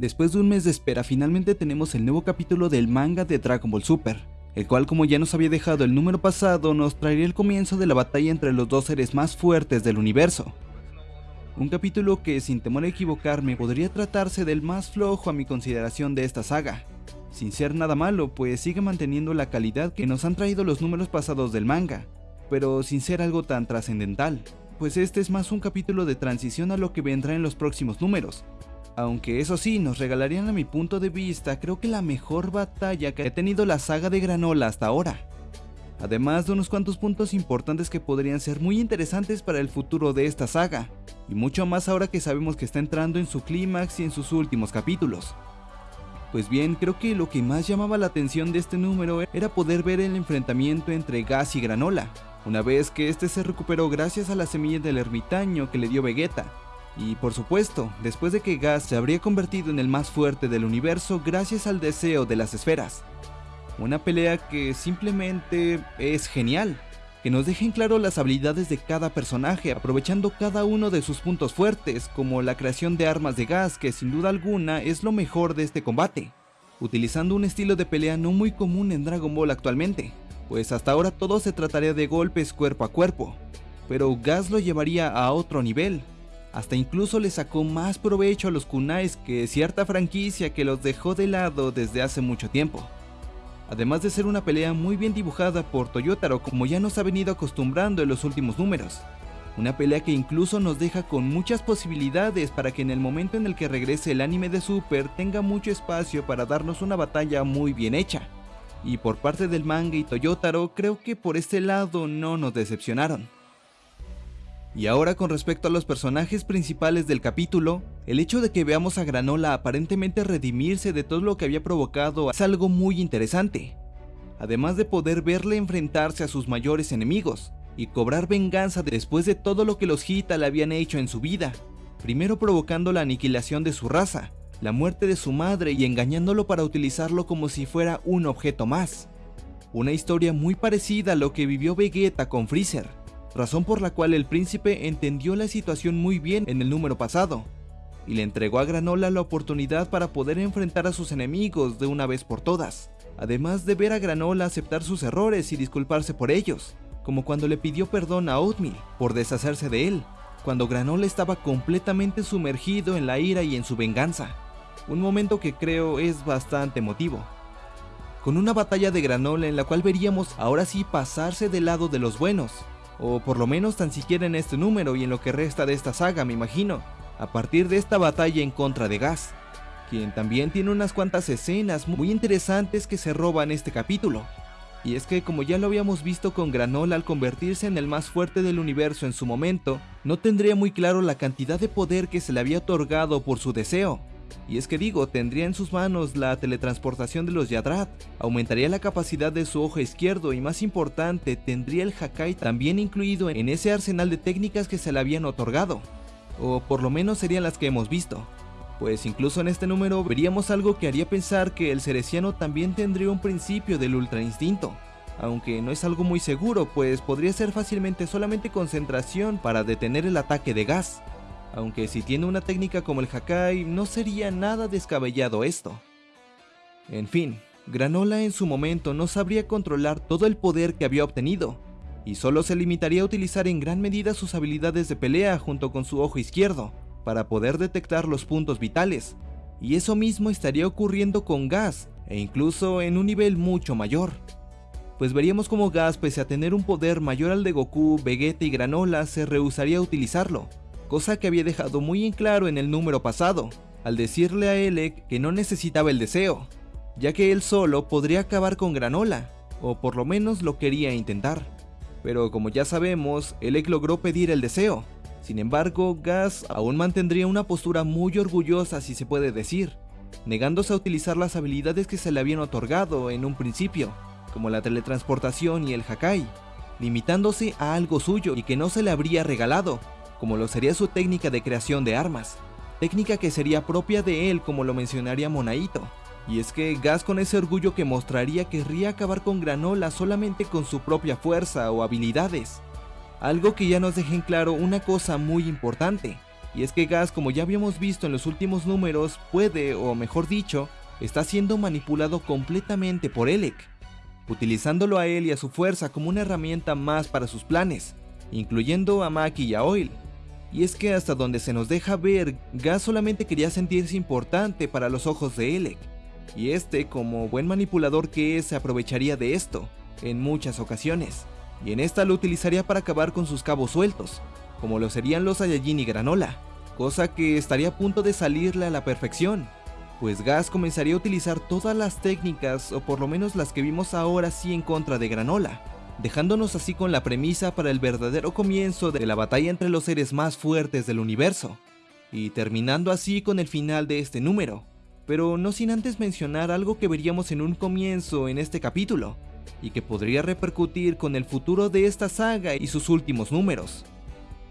Después de un mes de espera finalmente tenemos el nuevo capítulo del manga de Dragon Ball Super, el cual como ya nos había dejado el número pasado nos traería el comienzo de la batalla entre los dos seres más fuertes del universo. Un capítulo que sin temor a equivocarme podría tratarse del más flojo a mi consideración de esta saga, sin ser nada malo pues sigue manteniendo la calidad que nos han traído los números pasados del manga, pero sin ser algo tan trascendental, pues este es más un capítulo de transición a lo que vendrá en los próximos números, aunque eso sí, nos regalarían a mi punto de vista creo que la mejor batalla que ha tenido la saga de Granola hasta ahora. Además de unos cuantos puntos importantes que podrían ser muy interesantes para el futuro de esta saga, y mucho más ahora que sabemos que está entrando en su clímax y en sus últimos capítulos. Pues bien, creo que lo que más llamaba la atención de este número era poder ver el enfrentamiento entre Gas y Granola, una vez que este se recuperó gracias a la semilla del ermitaño que le dio Vegeta, y por supuesto, después de que Gas se habría convertido en el más fuerte del universo gracias al deseo de las esferas. Una pelea que simplemente es genial, que nos dejen claro las habilidades de cada personaje aprovechando cada uno de sus puntos fuertes, como la creación de armas de gas que sin duda alguna es lo mejor de este combate, utilizando un estilo de pelea no muy común en Dragon Ball actualmente, pues hasta ahora todo se trataría de golpes cuerpo a cuerpo, pero Gas lo llevaría a otro nivel, hasta incluso le sacó más provecho a los kunais que cierta franquicia que los dejó de lado desde hace mucho tiempo. Además de ser una pelea muy bien dibujada por Toyotaro como ya nos ha venido acostumbrando en los últimos números. Una pelea que incluso nos deja con muchas posibilidades para que en el momento en el que regrese el anime de Super tenga mucho espacio para darnos una batalla muy bien hecha. Y por parte del manga y Toyotaro creo que por este lado no nos decepcionaron. Y ahora con respecto a los personajes principales del capítulo, el hecho de que veamos a Granola aparentemente redimirse de todo lo que había provocado es algo muy interesante. Además de poder verle enfrentarse a sus mayores enemigos, y cobrar venganza después de todo lo que los Hita le habían hecho en su vida, primero provocando la aniquilación de su raza, la muerte de su madre y engañándolo para utilizarlo como si fuera un objeto más. Una historia muy parecida a lo que vivió Vegeta con Freezer, razón por la cual el príncipe entendió la situación muy bien en el número pasado, y le entregó a Granola la oportunidad para poder enfrentar a sus enemigos de una vez por todas, además de ver a Granola aceptar sus errores y disculparse por ellos, como cuando le pidió perdón a Oatmeal por deshacerse de él, cuando Granola estaba completamente sumergido en la ira y en su venganza, un momento que creo es bastante emotivo. Con una batalla de Granola en la cual veríamos ahora sí pasarse del lado de los buenos, o por lo menos tan siquiera en este número y en lo que resta de esta saga me imagino, a partir de esta batalla en contra de Gas, quien también tiene unas cuantas escenas muy interesantes que se roban este capítulo. Y es que como ya lo habíamos visto con Granola al convertirse en el más fuerte del universo en su momento, no tendría muy claro la cantidad de poder que se le había otorgado por su deseo, y es que digo, tendría en sus manos la teletransportación de los Yadrat, aumentaría la capacidad de su ojo izquierdo y más importante, tendría el Hakai también incluido en ese arsenal de técnicas que se le habían otorgado, o por lo menos serían las que hemos visto. Pues incluso en este número veríamos algo que haría pensar que el Cereciano también tendría un principio del Ultra Instinto, aunque no es algo muy seguro, pues podría ser fácilmente solamente concentración para detener el ataque de gas, aunque si tiene una técnica como el Hakai, no sería nada descabellado esto. En fin, Granola en su momento no sabría controlar todo el poder que había obtenido, y solo se limitaría a utilizar en gran medida sus habilidades de pelea junto con su ojo izquierdo, para poder detectar los puntos vitales, y eso mismo estaría ocurriendo con Gas, e incluso en un nivel mucho mayor. Pues veríamos como Gas, pese a tener un poder mayor al de Goku, Vegeta y Granola, se rehusaría a utilizarlo, cosa que había dejado muy en claro en el número pasado, al decirle a Elec que no necesitaba el deseo, ya que él solo podría acabar con Granola, o por lo menos lo quería intentar. Pero como ya sabemos, Elec logró pedir el deseo, sin embargo, Gas aún mantendría una postura muy orgullosa si se puede decir, negándose a utilizar las habilidades que se le habían otorgado en un principio, como la teletransportación y el Hakai, limitándose a algo suyo y que no se le habría regalado, como lo sería su técnica de creación de armas, técnica que sería propia de él como lo mencionaría Monaito. Y es que Gas con ese orgullo que mostraría querría acabar con Granola solamente con su propia fuerza o habilidades. Algo que ya nos deja en claro una cosa muy importante, Y es que Gas, como ya habíamos visto en los últimos números, puede, o mejor dicho, está siendo manipulado completamente por Elec, utilizándolo a él y a su fuerza como una herramienta más para sus planes, incluyendo a Maki y a Oil. Y es que hasta donde se nos deja ver, Gas solamente quería sentirse importante para los ojos de Elec, y este, como buen manipulador que es, se aprovecharía de esto, en muchas ocasiones, y en esta lo utilizaría para acabar con sus cabos sueltos, como lo serían los Saiyajin y Granola, cosa que estaría a punto de salirle a la perfección, pues Gas comenzaría a utilizar todas las técnicas, o por lo menos las que vimos ahora sí en contra de Granola, dejándonos así con la premisa para el verdadero comienzo de la batalla entre los seres más fuertes del universo, y terminando así con el final de este número, pero no sin antes mencionar algo que veríamos en un comienzo en este capítulo, y que podría repercutir con el futuro de esta saga y sus últimos números.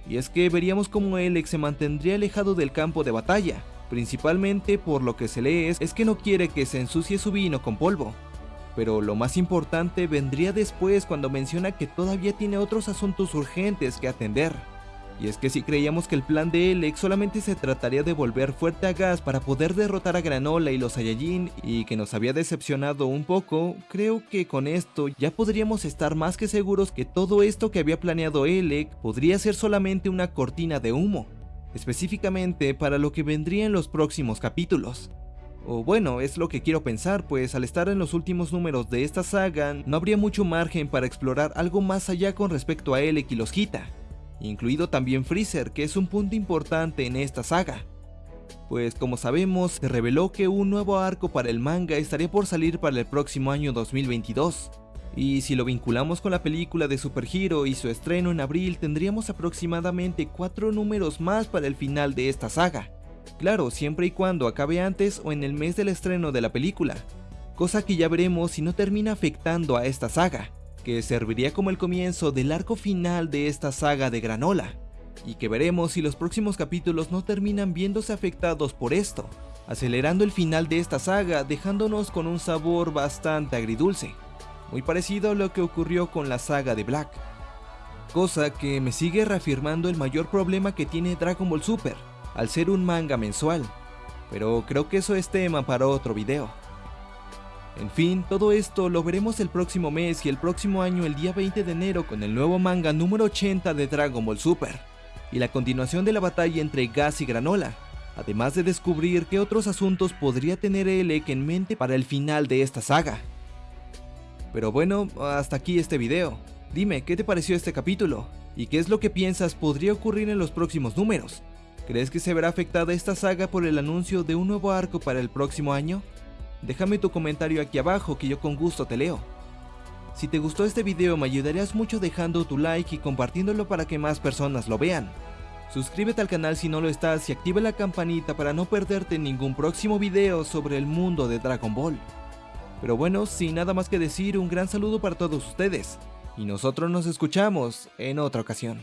Y es que veríamos cómo Alex se mantendría alejado del campo de batalla, principalmente por lo que se lee es, es que no quiere que se ensucie su vino con polvo, pero lo más importante vendría después cuando menciona que todavía tiene otros asuntos urgentes que atender. Y es que si creíamos que el plan de Elec solamente se trataría de volver fuerte a gas para poder derrotar a Granola y los Saiyajin y que nos había decepcionado un poco, creo que con esto ya podríamos estar más que seguros que todo esto que había planeado Elec podría ser solamente una cortina de humo, específicamente para lo que vendría en los próximos capítulos. O bueno, es lo que quiero pensar, pues al estar en los últimos números de esta saga, no habría mucho margen para explorar algo más allá con respecto a Elec y los Hita, incluido también Freezer, que es un punto importante en esta saga. Pues como sabemos, se reveló que un nuevo arco para el manga estaría por salir para el próximo año 2022, y si lo vinculamos con la película de Super Hero y su estreno en abril, tendríamos aproximadamente 4 números más para el final de esta saga. Claro, siempre y cuando acabe antes o en el mes del estreno de la película, cosa que ya veremos si no termina afectando a esta saga, que serviría como el comienzo del arco final de esta saga de Granola, y que veremos si los próximos capítulos no terminan viéndose afectados por esto, acelerando el final de esta saga dejándonos con un sabor bastante agridulce, muy parecido a lo que ocurrió con la saga de Black. Cosa que me sigue reafirmando el mayor problema que tiene Dragon Ball Super, al ser un manga mensual, pero creo que eso es tema para otro video. En fin, todo esto lo veremos el próximo mes y el próximo año el día 20 de enero con el nuevo manga número 80 de Dragon Ball Super, y la continuación de la batalla entre Gas y Granola, además de descubrir qué otros asuntos podría tener Elec en mente para el final de esta saga. Pero bueno, hasta aquí este video. Dime, ¿qué te pareció este capítulo? ¿Y qué es lo que piensas podría ocurrir en los próximos números? ¿Crees que se verá afectada esta saga por el anuncio de un nuevo arco para el próximo año? Déjame tu comentario aquí abajo que yo con gusto te leo. Si te gustó este video me ayudarías mucho dejando tu like y compartiéndolo para que más personas lo vean. Suscríbete al canal si no lo estás y activa la campanita para no perderte ningún próximo video sobre el mundo de Dragon Ball. Pero bueno, sin nada más que decir, un gran saludo para todos ustedes, y nosotros nos escuchamos en otra ocasión.